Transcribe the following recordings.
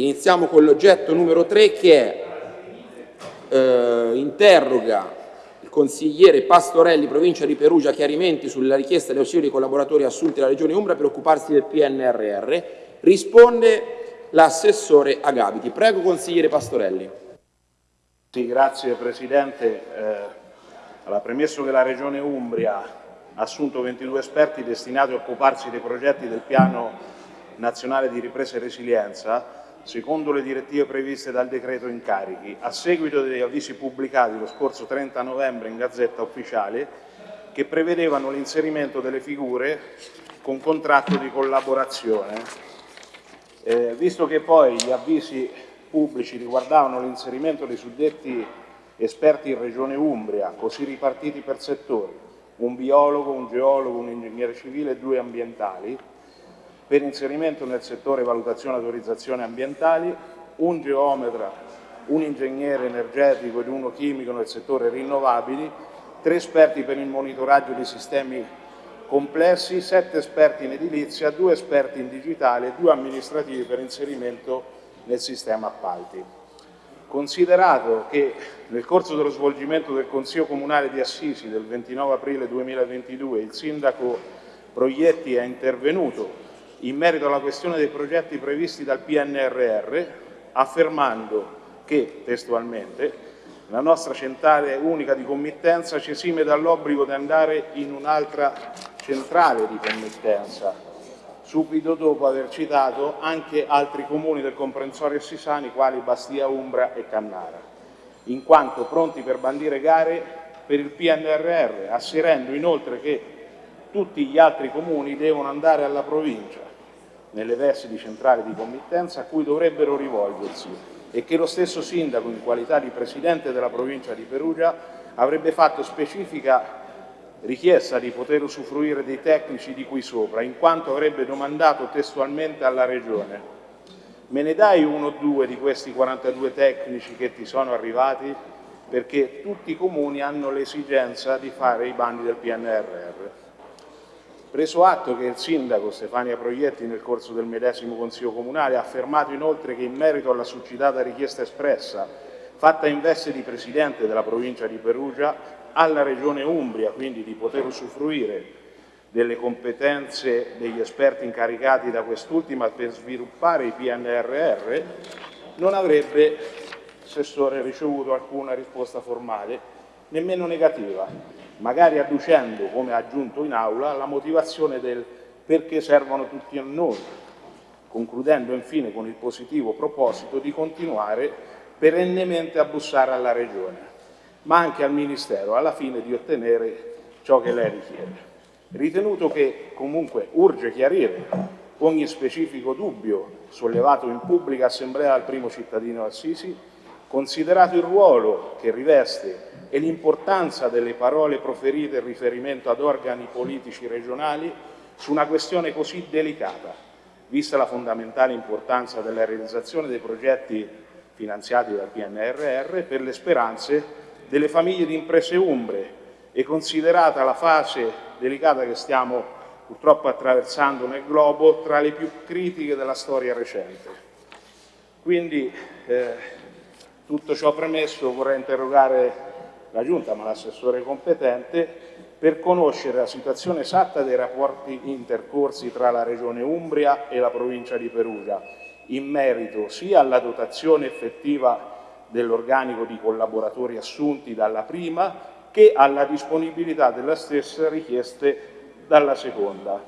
Iniziamo con l'oggetto numero 3 che eh, interroga il consigliere Pastorelli, provincia di Perugia, chiarimenti sulla richiesta di ausilio collaboratori assunti dalla Regione Umbria per occuparsi del PNRR. Risponde l'assessore Agabiti. Prego, consigliere Pastorelli. Sì, grazie Presidente. Eh, alla premesso che la Regione Umbria ha assunto 22 esperti destinati a occuparsi dei progetti del Piano Nazionale di Ripresa e Resilienza, secondo le direttive previste dal decreto incarichi, a seguito degli avvisi pubblicati lo scorso 30 novembre in Gazzetta Ufficiale, che prevedevano l'inserimento delle figure con contratto di collaborazione. Eh, visto che poi gli avvisi pubblici riguardavano l'inserimento dei suddetti esperti in Regione Umbria, così ripartiti per settori, un biologo, un geologo, un ingegnere civile e due ambientali, per inserimento nel settore valutazione e autorizzazione ambientali, un geometra, un ingegnere energetico ed uno chimico nel settore rinnovabili, tre esperti per il monitoraggio di sistemi complessi, sette esperti in edilizia, due esperti in digitale e due amministrativi per inserimento nel sistema appalti. Considerato che nel corso dello svolgimento del Consiglio Comunale di Assisi del 29 aprile 2022 il sindaco Proietti è intervenuto in merito alla questione dei progetti previsti dal PNRR, affermando che, testualmente, la nostra centrale unica di committenza ci esime dall'obbligo di andare in un'altra centrale di committenza, subito dopo aver citato anche altri comuni del comprensorio Sisani, quali Bastia Umbra e Cannara, in quanto pronti per bandire gare per il PNRR, asserendo inoltre che tutti gli altri comuni devono andare alla provincia, nelle versi di centrale di committenza a cui dovrebbero rivolgersi e che lo stesso sindaco, in qualità di presidente della provincia di Perugia, avrebbe fatto specifica richiesta di poter usufruire dei tecnici di qui sopra, in quanto avrebbe domandato testualmente alla Regione me ne dai uno o due di questi 42 tecnici che ti sono arrivati? Perché tutti i comuni hanno l'esigenza di fare i bandi del PNRR. Preso atto che il sindaco Stefania Proietti nel corso del medesimo Consiglio Comunale ha affermato inoltre che in merito alla succitata richiesta espressa, fatta in veste di Presidente della provincia di Perugia, alla Regione Umbria, quindi di poter usufruire delle competenze degli esperti incaricati da quest'ultima per sviluppare i PNRR, non avrebbe, Assessore, ricevuto alcuna risposta formale, nemmeno negativa magari adducendo, come ha aggiunto in aula, la motivazione del perché servono tutti a noi, concludendo infine con il positivo proposito di continuare perennemente a bussare alla Regione, ma anche al Ministero, alla fine di ottenere ciò che lei richiede. Ritenuto che comunque urge chiarire ogni specifico dubbio sollevato in pubblica assemblea dal primo cittadino Assisi, considerato il ruolo che riveste e l'importanza delle parole proferite in riferimento ad organi politici regionali su una questione così delicata, vista la fondamentale importanza della realizzazione dei progetti finanziati dal PNRR per le speranze delle famiglie di imprese umbre e considerata la fase delicata che stiamo purtroppo attraversando nel globo tra le più critiche della storia recente. Quindi eh, tutto ciò premesso vorrei interrogare la Giunta, ma l'assessore competente, per conoscere la situazione esatta dei rapporti intercorsi tra la Regione Umbria e la provincia di Perugia, in merito sia alla dotazione effettiva dell'organico di collaboratori assunti dalla prima che alla disponibilità della stessa richieste dalla seconda,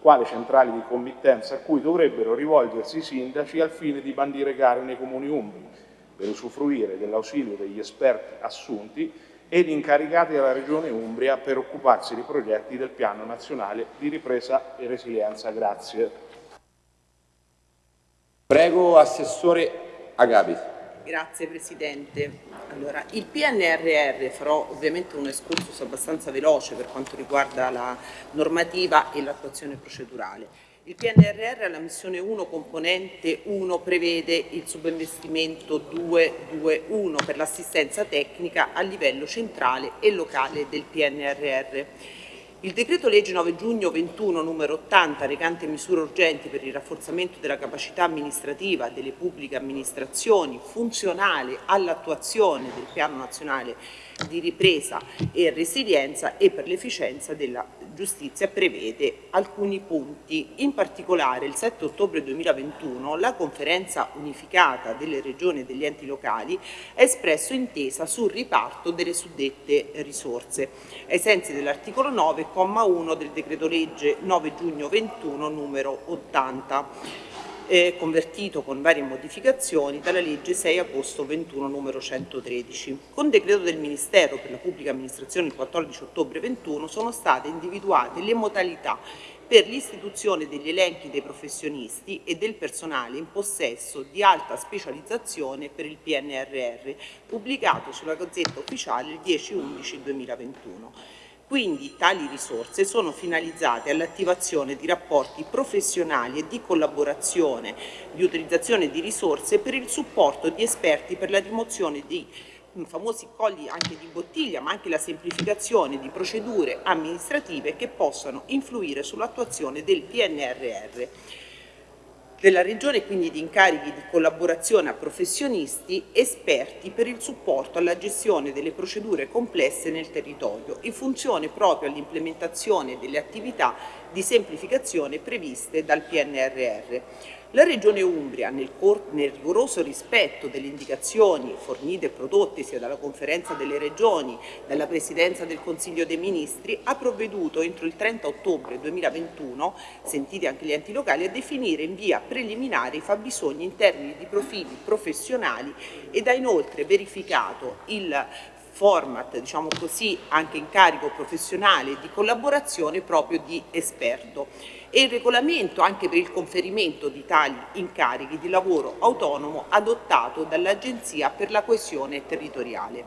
quale centrali di committenza a cui dovrebbero rivolgersi i sindaci al fine di bandire gare nei comuni umbri per usufruire dell'ausilio degli esperti assunti ed incaricati dalla Regione Umbria per occuparsi dei progetti del Piano Nazionale di Ripresa e Resilienza. Grazie. Prego, Assessore Agabi. Grazie Presidente. Allora, il PNRR, farò ovviamente un excursus abbastanza veloce per quanto riguarda la normativa e l'attuazione procedurale. Il PNRR alla missione 1 componente 1 prevede il subinvestimento 221 per l'assistenza tecnica a livello centrale e locale del PNRR. Il decreto legge 9 giugno 21 numero 80 recante misure urgenti per il rafforzamento della capacità amministrativa delle pubbliche amministrazioni funzionale all'attuazione del piano nazionale di ripresa e resilienza e per l'efficienza della giustizia prevede alcuni punti. In particolare il 7 ottobre 2021 la conferenza unificata delle regioni e degli enti locali ha espresso intesa sul riparto delle suddette risorse, ai sensi dell'articolo 9,1 del decreto legge 9 giugno 21 numero 80 eh, convertito con varie modificazioni dalla legge 6 agosto 21 numero 113. Con decreto del Ministero per la Pubblica Amministrazione il 14 ottobre 21 sono state individuate le modalità per l'istituzione degli elenchi dei professionisti e del personale in possesso di alta specializzazione per il PNRR, pubblicato sulla Gazzetta Ufficiale il 10-11-2021. Quindi tali risorse sono finalizzate all'attivazione di rapporti professionali e di collaborazione di utilizzazione di risorse per il supporto di esperti per la rimozione di famosi colli anche di bottiglia, ma anche la semplificazione di procedure amministrative che possano influire sull'attuazione del PNRR della Regione quindi di incarichi di collaborazione a professionisti esperti per il supporto alla gestione delle procedure complesse nel territorio, in funzione proprio all'implementazione delle attività di semplificazione previste dal PNRR. La Regione Umbria, nel, nel, rigoroso rispetto delle indicazioni fornite e prodotte sia dalla Conferenza delle Regioni, dalla Presidenza del Consiglio dei Ministri, ha provveduto entro il 30 ottobre 2021, sentiti anche gli enti locali, a definire in via preliminare i fabbisogni in termini di profili professionali ed ha inoltre verificato il format, diciamo così, anche in carico professionale di collaborazione proprio di esperto e il regolamento anche per il conferimento di tali incarichi di lavoro autonomo adottato dall'Agenzia per la coesione territoriale.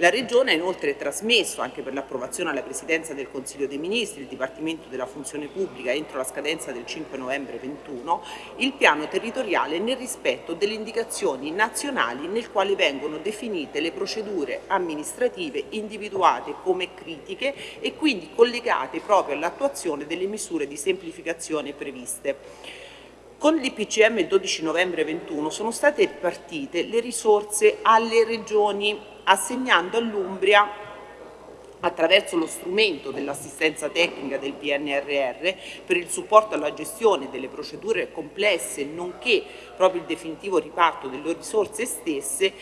La Regione ha inoltre trasmesso, anche per l'approvazione alla Presidenza del Consiglio dei Ministri, il Dipartimento della Funzione Pubblica entro la scadenza del 5 novembre 2021, il piano territoriale nel rispetto delle indicazioni nazionali nel quale vengono definite le procedure amministrative individuate come critiche e quindi collegate proprio all'attuazione delle misure di semplificazione previste. Con l'IPCM 12 novembre 21 sono state ripartite le risorse alle regioni assegnando all'Umbria attraverso lo strumento dell'assistenza tecnica del PNRR per il supporto alla gestione delle procedure complesse nonché proprio il definitivo riparto delle risorse stesse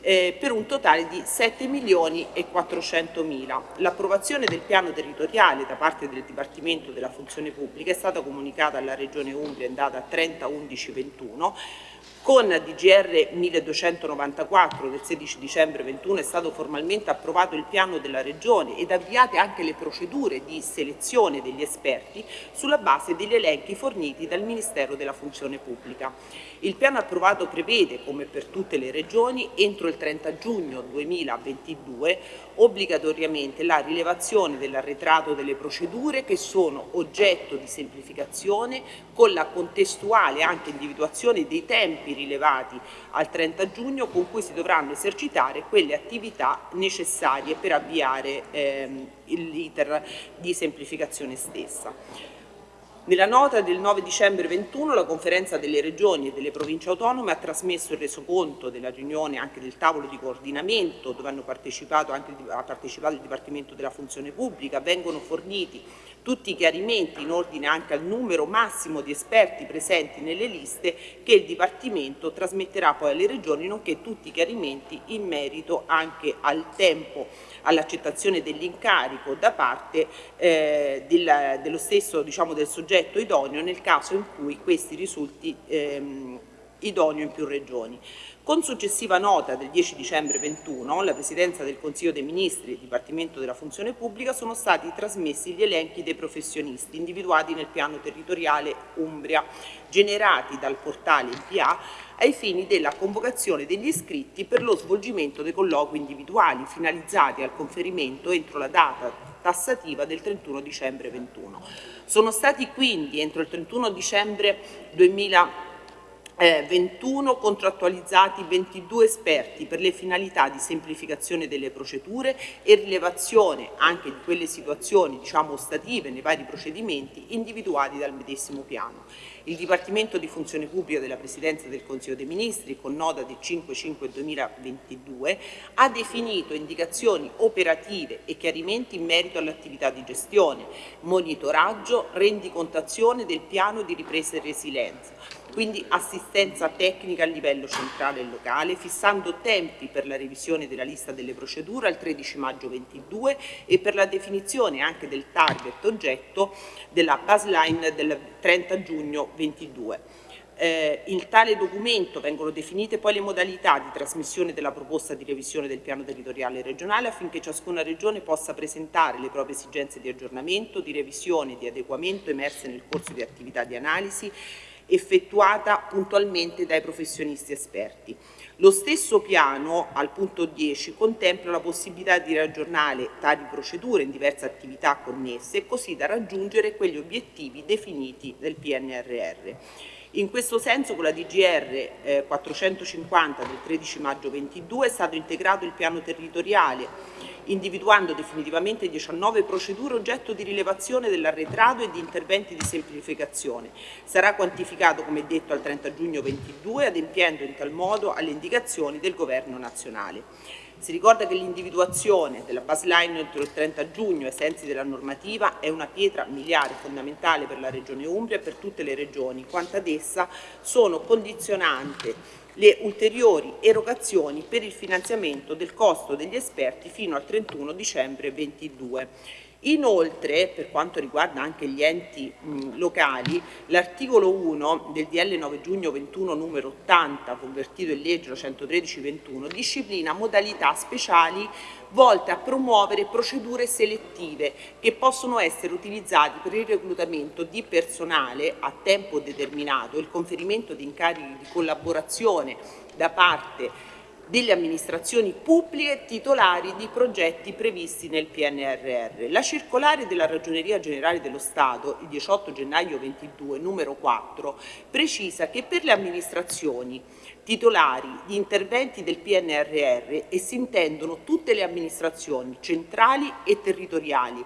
eh, per un totale di 7 milioni e 400 mila. L'approvazione del piano territoriale da parte del Dipartimento della Funzione Pubblica è stata comunicata alla Regione Umbria in data 30-11-21 con DGR 1294 del 16 dicembre 21 è stato formalmente approvato il piano della Regione ed avviate anche le procedure di selezione degli esperti sulla base degli elenchi forniti dal Ministero della Funzione Pubblica. Il piano approvato prevede, come per tutte le regioni, entro il 30 giugno 2022 obbligatoriamente la rilevazione dell'arretrato delle procedure che sono oggetto di semplificazione con la contestuale anche individuazione dei tempi rilevati al 30 giugno con cui si dovranno esercitare quelle attività necessarie per avviare ehm, l'iter di semplificazione stessa. Nella nota del 9 dicembre 21 la conferenza delle regioni e delle province autonome ha trasmesso il resoconto della riunione anche del tavolo di coordinamento dove hanno partecipato anche, ha partecipato il Dipartimento della Funzione Pubblica, vengono forniti tutti i chiarimenti in ordine anche al numero massimo di esperti presenti nelle liste che il Dipartimento trasmetterà poi alle regioni, nonché tutti i chiarimenti in merito anche al tempo, all'accettazione dell'incarico da parte eh, del, dello stesso diciamo, del soggetto idoneo nel caso in cui questi risulti ehm, idoneo in più regioni. Con successiva nota del 10 dicembre 21, la Presidenza del Consiglio dei Ministri e il Dipartimento della Funzione Pubblica sono stati trasmessi gli elenchi dei professionisti individuati nel piano territoriale Umbria, generati dal portale IPA ai fini della convocazione degli iscritti per lo svolgimento dei colloqui individuali finalizzati al conferimento entro la data tassativa del 31 dicembre 21. Sono stati quindi entro il 31 dicembre 2021 eh, 21 contrattualizzati 22 esperti per le finalità di semplificazione delle procedure e rilevazione anche di quelle situazioni diciamo ostative nei vari procedimenti individuati dal medesimo piano. Il Dipartimento di Funzione Pubblica della Presidenza del Consiglio dei Ministri, con nota del 5-5-2022, ha definito indicazioni operative e chiarimenti in merito all'attività di gestione, monitoraggio, rendicontazione del piano di ripresa e resilienza, quindi assistenza tecnica a livello centrale e locale, fissando tempi per la revisione della lista delle procedure al 13 maggio 22 e per la definizione anche del target oggetto della baseline del 30 giugno 22. Eh, in tale documento vengono definite poi le modalità di trasmissione della proposta di revisione del piano territoriale regionale affinché ciascuna regione possa presentare le proprie esigenze di aggiornamento, di revisione e di adeguamento emerse nel corso di attività di analisi effettuata puntualmente dai professionisti esperti. Lo stesso piano, al punto 10, contempla la possibilità di raggiornare tali procedure in diverse attività connesse, così da raggiungere quegli obiettivi definiti nel PNRR. In questo senso con la DGR eh, 450 del 13 maggio 22 è stato integrato il piano territoriale individuando definitivamente 19 procedure oggetto di rilevazione dell'arretrato e di interventi di semplificazione. Sarà quantificato, come detto, al 30 giugno 22, adempiendo in tal modo alle indicazioni del Governo nazionale. Si ricorda che l'individuazione della baseline entro il 30 giugno ai sensi della normativa è una pietra miliare fondamentale per la Regione Umbria e per tutte le regioni, quanto ad essa sono condizionante le ulteriori erogazioni per il finanziamento del costo degli esperti fino al 31 dicembre 2022. Inoltre, per quanto riguarda anche gli enti mh, locali, l'articolo 1 del DL 9 giugno 21 numero 80, convertito in legge 113-21, disciplina modalità speciali volte a promuovere procedure selettive che possono essere utilizzate per il reclutamento di personale a tempo determinato. Il conferimento di incarichi di collaborazione da parte delle amministrazioni pubbliche titolari di progetti previsti nel PNRR. La circolare della Ragioneria Generale dello Stato, il 18 gennaio 22, numero 4, precisa che per le amministrazioni titolari di interventi del PNRR e si intendono tutte le amministrazioni centrali e territoriali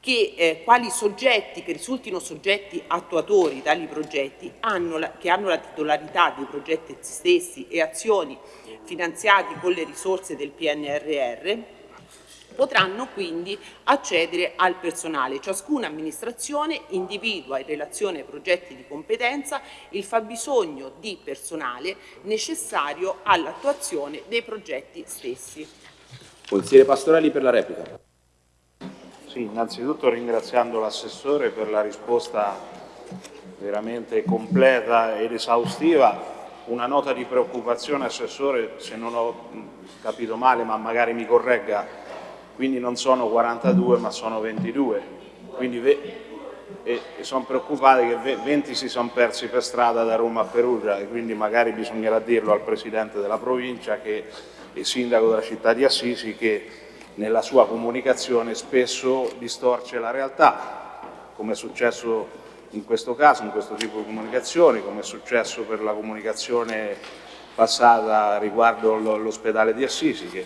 che eh, quali soggetti che risultino soggetti attuatori tali progetti hanno la, che hanno la titolarità dei progetti stessi e azioni finanziati con le risorse del PNRR potranno quindi accedere al personale. Ciascuna amministrazione individua in relazione ai progetti di competenza il fabbisogno di personale necessario all'attuazione dei progetti stessi. Consigliere Pastorelli per la replica. Sì, innanzitutto ringraziando l'assessore per la risposta veramente completa ed esaustiva. Una nota di preoccupazione, Assessore, se non ho capito male, ma magari mi corregga, quindi non sono 42 ma sono 22, quindi e, sono preoccupati che 20 si sono persi per strada da Roma a Perugia e quindi magari bisognerà dirlo al Presidente della provincia che è Sindaco della città di Assisi che nella sua comunicazione spesso distorce la realtà, come è successo in questo caso, in questo tipo di comunicazioni, come è successo per la comunicazione passata riguardo l'ospedale di Assisi che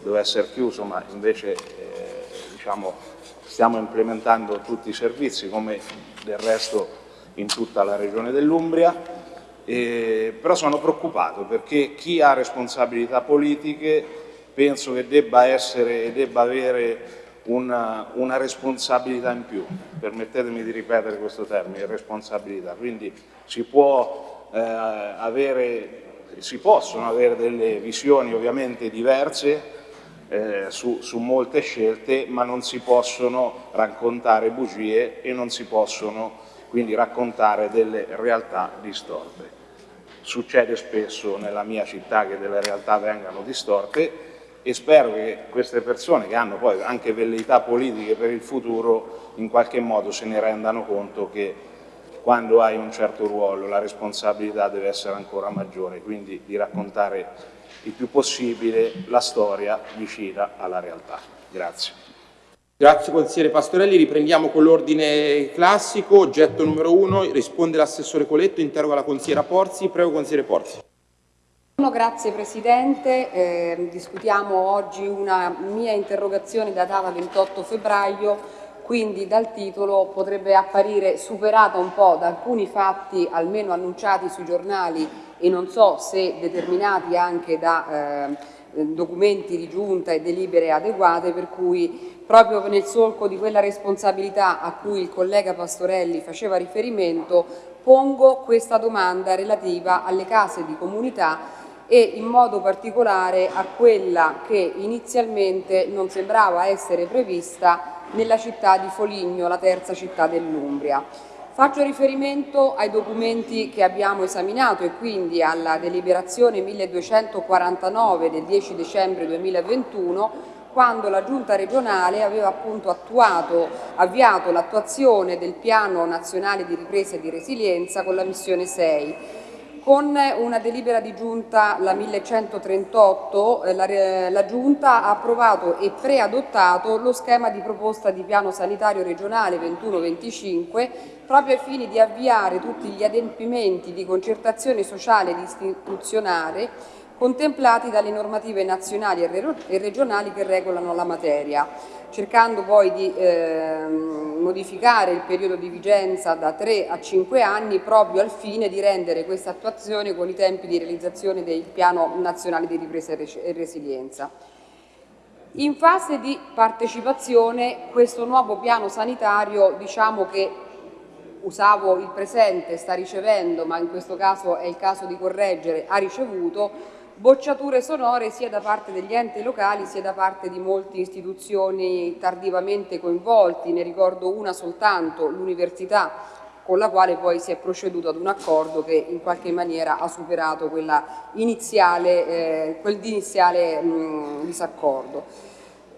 doveva essere chiuso ma invece eh, diciamo, stiamo implementando tutti i servizi come del resto in tutta la regione dell'Umbria, eh, però sono preoccupato perché chi ha responsabilità politiche penso che debba essere e debba avere una, una, responsabilità in più, permettetemi di ripetere questo termine, responsabilità, quindi si, può, eh, avere, si possono avere delle visioni ovviamente diverse eh, su, su molte scelte, ma non si possono raccontare bugie e non si possono quindi raccontare delle realtà distorte. Succede spesso nella mia città che delle realtà vengano distorte, e spero che queste persone che hanno poi anche velleità politiche per il futuro in qualche modo se ne rendano conto che quando hai un certo ruolo la responsabilità deve essere ancora maggiore, quindi di raccontare il più possibile la storia vicina alla realtà. Grazie. Grazie consigliere Pastorelli, riprendiamo con l'ordine classico, oggetto numero uno, risponde l'assessore Coletto, interroga la consigliera Porzi, prego consigliere Porzi. Grazie Presidente, eh, discutiamo oggi una mia interrogazione datata 28 febbraio, quindi dal titolo potrebbe apparire superata un po' da alcuni fatti almeno annunciati sui giornali e non so se determinati anche da eh, documenti di giunta e delibere adeguate, per cui proprio nel solco di quella responsabilità a cui il collega Pastorelli faceva riferimento, pongo questa domanda relativa alle case di comunità e in modo particolare a quella che inizialmente non sembrava essere prevista nella città di Foligno, la terza città dell'Umbria. Faccio riferimento ai documenti che abbiamo esaminato e quindi alla deliberazione 1249 del 10 dicembre 2021 quando la Giunta regionale aveva appunto attuato, avviato l'attuazione del Piano Nazionale di Ripresa e di Resilienza con la missione 6. Con una delibera di Giunta, la 1138, eh, la, la Giunta ha approvato e preadottato lo schema di proposta di piano sanitario regionale 21-25 proprio ai fini di avviare tutti gli adempimenti di concertazione sociale ed istituzionale contemplati dalle normative nazionali e regionali che regolano la materia, cercando poi di eh, modificare il periodo di vigenza da 3 a 5 anni proprio al fine di rendere questa attuazione con i tempi di realizzazione del Piano Nazionale di Ripresa e Resilienza. In fase di partecipazione questo nuovo piano sanitario diciamo che usavo il presente, sta ricevendo, ma in questo caso è il caso di correggere, ha ricevuto bocciature sonore sia da parte degli enti locali sia da parte di molte istituzioni tardivamente coinvolti, ne ricordo una soltanto, l'università, con la quale poi si è proceduto ad un accordo che in qualche maniera ha superato iniziale, eh, quel iniziale mh, disaccordo.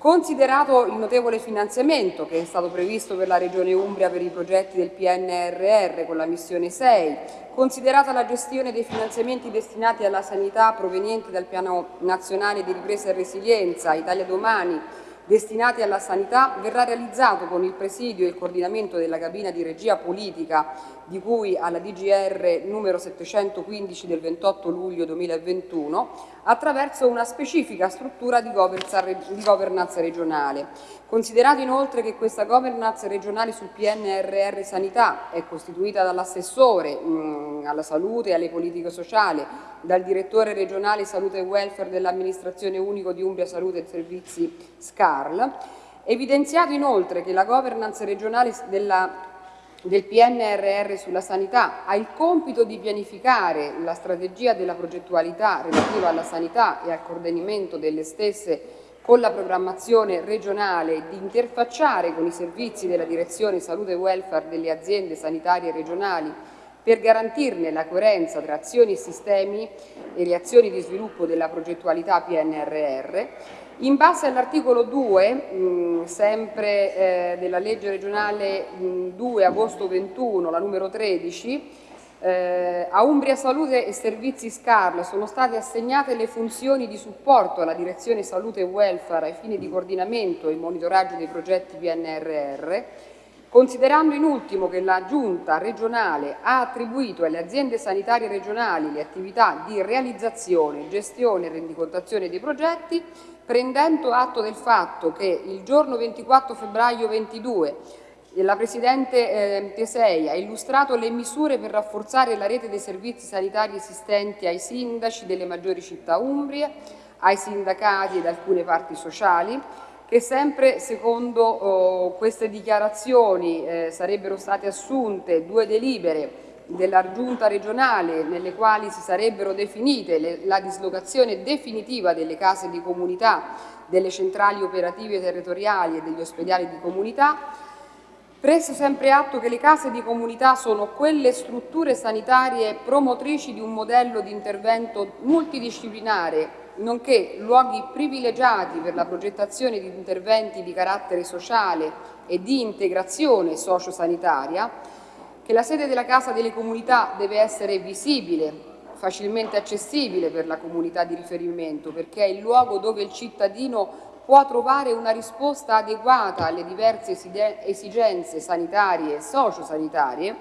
Considerato il notevole finanziamento che è stato previsto per la Regione Umbria per i progetti del PNRR con la missione 6, considerata la gestione dei finanziamenti destinati alla sanità provenienti dal Piano Nazionale di Ripresa e Resilienza, Italia Domani, destinati alla sanità verrà realizzato con il presidio e il coordinamento della cabina di regia politica di cui alla DGR numero 715 del 28 luglio 2021 attraverso una specifica struttura di governance regionale. Considerato inoltre che questa governance regionale sul PNRR Sanità è costituita dall'assessore alla salute e alle politiche sociali, dal direttore regionale salute e welfare dell'amministrazione unico di Umbria Salute e Servizi SCARL, evidenziato inoltre che la governance regionale della del PNRR sulla sanità ha il compito di pianificare la strategia della progettualità relativa alla sanità e al coordinamento delle stesse con la programmazione regionale di interfacciare con i servizi della Direzione Salute e Welfare delle aziende sanitarie regionali per garantirne la coerenza tra azioni e sistemi e le azioni di sviluppo della progettualità PNRR, in base all'articolo 2, mh, sempre eh, della legge regionale mh, 2 agosto 21, la numero 13, eh, a Umbria Salute e Servizi SCARL sono state assegnate le funzioni di supporto alla Direzione Salute e Welfare ai fini di coordinamento e monitoraggio dei progetti PNRR, Considerando in ultimo che la Giunta regionale ha attribuito alle aziende sanitarie regionali le attività di realizzazione, gestione e rendicontazione dei progetti, prendendo atto del fatto che il giorno 24 febbraio 2022 la Presidente eh, Tesei ha illustrato le misure per rafforzare la rete dei servizi sanitari esistenti ai sindaci delle maggiori città umbrie, ai sindacati ed alcune parti sociali, che sempre secondo oh, queste dichiarazioni eh, sarebbero state assunte due delibere della giunta regionale nelle quali si sarebbero definite le, la dislocazione definitiva delle case di comunità, delle centrali operative territoriali e degli ospedali di comunità, preso sempre atto che le case di comunità sono quelle strutture sanitarie promotrici di un modello di intervento multidisciplinare nonché luoghi privilegiati per la progettazione di interventi di carattere sociale e di integrazione sociosanitaria, che la sede della Casa delle Comunità deve essere visibile facilmente accessibile per la comunità di riferimento perché è il luogo dove il cittadino può trovare una risposta adeguata alle diverse esigenze sanitarie e sociosanitarie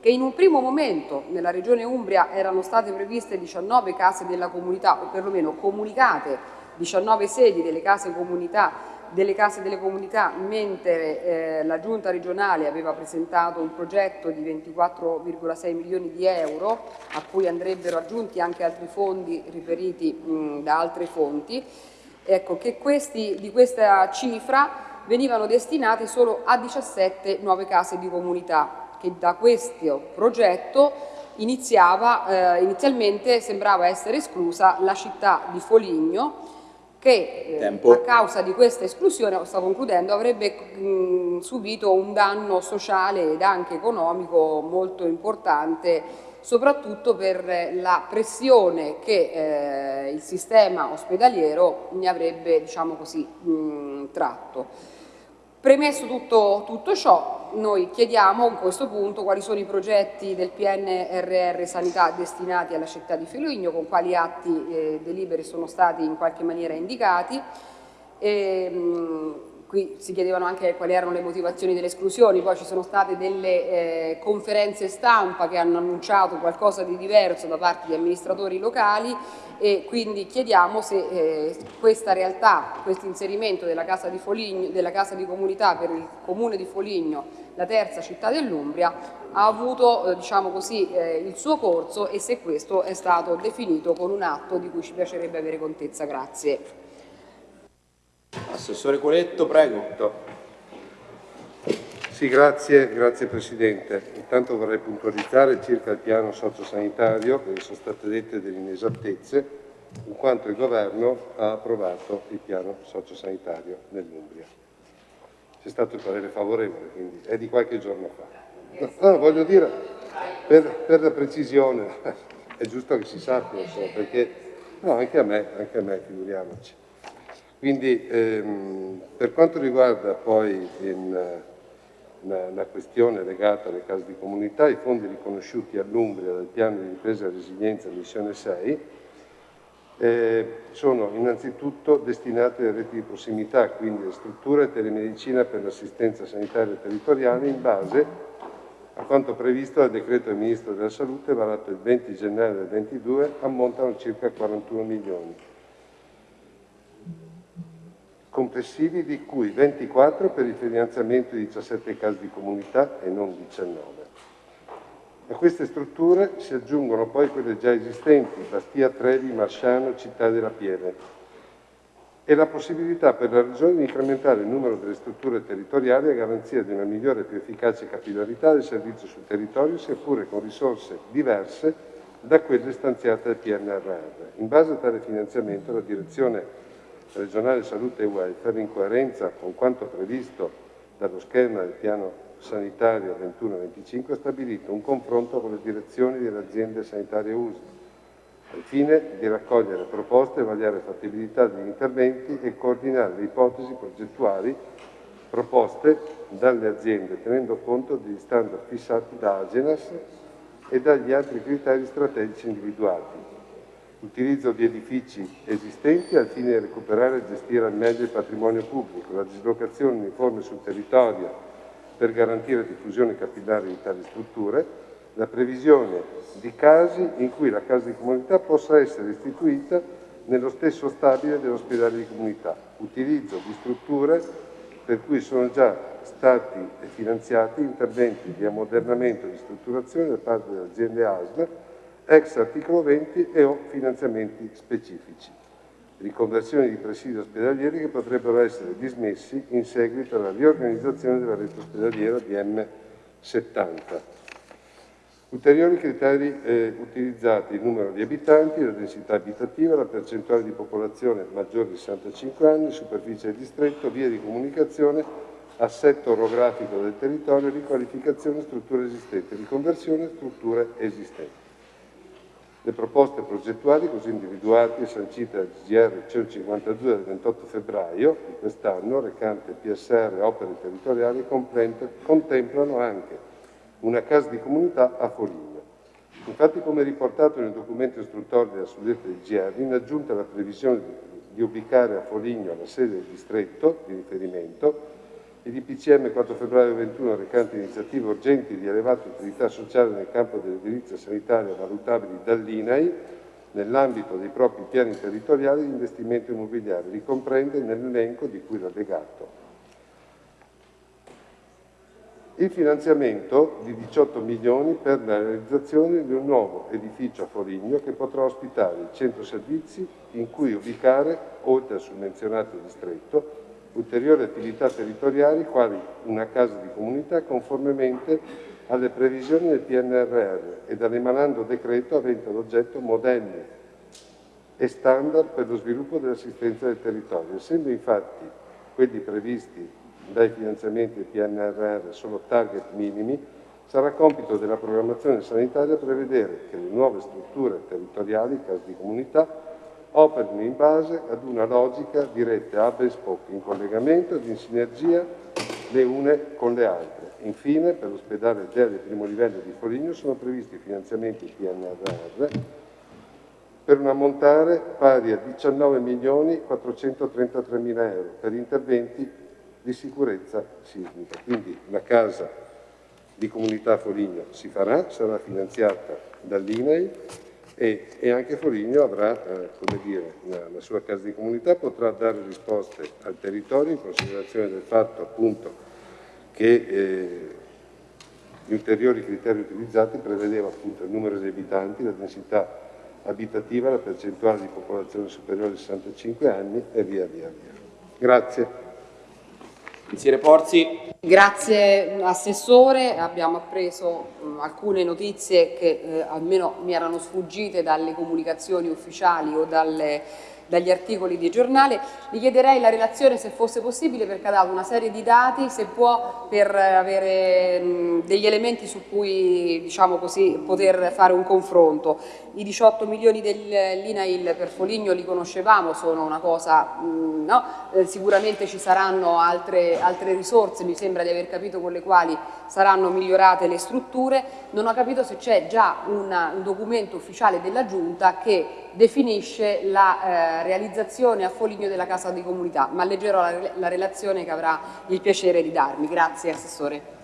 che in un primo momento nella regione Umbria erano state previste 19 case della comunità o perlomeno comunicate 19 sedi delle case, comunità, delle, case delle comunità, mentre eh, la giunta regionale aveva presentato un progetto di 24,6 milioni di euro a cui andrebbero aggiunti anche altri fondi riferiti mh, da altre fonti, ecco che questi, di questa cifra venivano destinate solo a 17 nuove case di comunità che da questo progetto iniziava, eh, inizialmente sembrava essere esclusa la città di Foligno che eh, a causa di questa esclusione, sto concludendo, avrebbe mh, subito un danno sociale ed anche economico molto importante soprattutto per la pressione che eh, il sistema ospedaliero ne avrebbe diciamo così, mh, tratto. Premesso tutto, tutto, ciò, noi chiediamo a questo punto quali sono i progetti del PNRR Sanità destinati alla città di Feligno, con quali atti eh, deliberi sono stati in qualche maniera indicati. E, mh, qui si chiedevano anche quali erano le motivazioni delle esclusioni, poi ci sono state delle eh, conferenze stampa che hanno annunciato qualcosa di diverso da parte di amministratori locali e quindi chiediamo se eh, questa realtà, questo inserimento della casa, di Foligno, della casa di comunità per il comune di Foligno, la terza città dell'Umbria, ha avuto eh, diciamo così, eh, il suo corso e se questo è stato definito con un atto di cui ci piacerebbe avere contezza. Grazie. Assessore Coletto, prego. Sì, grazie, grazie Presidente. Intanto vorrei puntualizzare circa il piano sociosanitario, perché sono state dette delle inesattezze, in quanto il Governo ha approvato il piano sociosanitario nell'Umbria. C'è stato il parere favorevole, quindi è di qualche giorno fa. No, no, voglio dire, per, per, la precisione, è giusto che si sappia, insomma, perché no, anche a me, anche a me, figuriamoci. Quindi ehm, per quanto riguarda poi in, una, una, questione legata alle case di comunità, i fondi riconosciuti all'Umbria dal piano di ripresa e resilienza missione 6 eh, sono innanzitutto destinati alle reti di prossimità, quindi alle strutture telemedicina per l'assistenza sanitaria territoriale in base a quanto previsto dal decreto del Ministro della Salute varato il 20 gennaio del 2022 ammontano circa 41 milioni complessivi di cui 24 per il finanziamento di 17 case di comunità e non 19. A queste strutture si aggiungono poi quelle già esistenti, Bastia, Trevi, Marsciano, Città della Pieve, e la possibilità per la Regione di incrementare il numero delle strutture territoriali a garanzia di una migliore e più efficace capillarità del servizio sul territorio, sia pure con risorse diverse da quelle stanziate dal PNRR. In base a tale finanziamento la Direzione regionale salute e welfare, in coerenza con quanto previsto dallo schema del piano sanitario 21-25, ha stabilito un confronto con le direzioni delle aziende sanitarie USL, al fine di raccogliere proposte vagliare fattibilità degli interventi e coordinare le ipotesi progettuali proposte dalle aziende, tenendo conto degli standard fissati da Agenas e dagli altri criteri strategici individuati, utilizzo di edifici esistenti al fine di recuperare e gestire al meglio il patrimonio pubblico, la dislocazione uniforme sul territorio per garantire diffusione capillare di tali strutture, la previsione di casi in cui la casa di comunità possa essere istituita nello stesso stabile dell'ospedale di comunità, utilizzo di strutture per cui sono già stati finanziati interventi di ammodernamento e di strutturazione da parte delle aziende ASL ex articolo 20 e o finanziamenti specifici, riconversioni di presidi ospedalieri che potrebbero essere dismessi in seguito alla riorganizzazione della rete ospedaliera DM70. Ulteriori criteri eh, utilizzati il numero di abitanti, la densità abitativa, la percentuale di popolazione maggiore di 65 anni, superficie del distretto, via di comunicazione, assetto orografico del territorio, riqualificazione strutture esistenti, riconversione strutture esistenti. Le proposte progettuali, così individuate e sancite dal GR 152 del 28 febbraio di quest'anno, recante PSR opere territoriali, contemplano anche una casa di comunità a Foligno. Infatti, come riportato nel documento istruttorio della suddetta DGR, in aggiunta alla previsione di ubicare a Foligno la sede del distretto di riferimento, il DPCM 4 febbraio 21 recante iniziative urgenti di elevata utilità sociale nel campo dell'edilizia sanitaria valutabili dall'INAI nell'ambito dei propri piani territoriali di investimento immobiliare, li comprende nell'elenco di cui l'allegato. Il finanziamento di 18 milioni per la realizzazione di un nuovo edificio a Foligno che potrà ospitare il centro servizi in cui ubicare, oltre al summenzionato distretto, ulteriori attività territoriali quali una casa di comunità conformemente alle previsioni del PNRR e dall'emanando decreto avente ad oggetto modelli e standard per lo sviluppo dell'assistenza del territorio. Essendo infatti quelli previsti dai finanziamenti del PNRR solo target minimi, sarà compito della programmazione sanitaria prevedere che le nuove strutture territoriali, case di comunità, operino in base ad una logica diretta a e spoke, in collegamento ed in sinergia le une con le altre. Infine, per l'ospedale DEA del primo livello di Foligno sono previsti finanziamenti PNRR per un ammontare pari a 19 milioni 433 mila euro per interventi di sicurezza sismica. Quindi la casa di comunità Foligno si farà, sarà finanziata dall'INAI e, e, anche Foligno avrà eh, dire, la, sua casa di comunità, potrà dare risposte al territorio in considerazione del fatto appunto che eh, gli ulteriori criteri utilizzati prevedeva appunto il numero di abitanti, la densità abitativa, la percentuale di popolazione superiore ai 65 anni e via via via. Grazie. Consigliere Porzi. Grazie Assessore, abbiamo appreso mh, alcune notizie che eh, almeno mi erano sfuggite dalle comunicazioni ufficiali o dalle dagli articoli di giornale. Gli chiederei la relazione se fosse possibile perché ha dato una serie di dati, se può, per avere mh, degli elementi su cui diciamo così, poter fare un confronto. I 18 milioni dell'INAIL per Foligno li conoscevamo, sono una cosa, no? eh, sicuramente ci saranno altre, altre risorse, mi sembra di aver capito con le quali saranno migliorate le strutture, non ho capito se c'è già una, un documento ufficiale della Giunta che definisce la eh, realizzazione a Foligno della Casa di Comunità, ma leggerò la, la relazione che avrà il piacere di darmi. Grazie Assessore.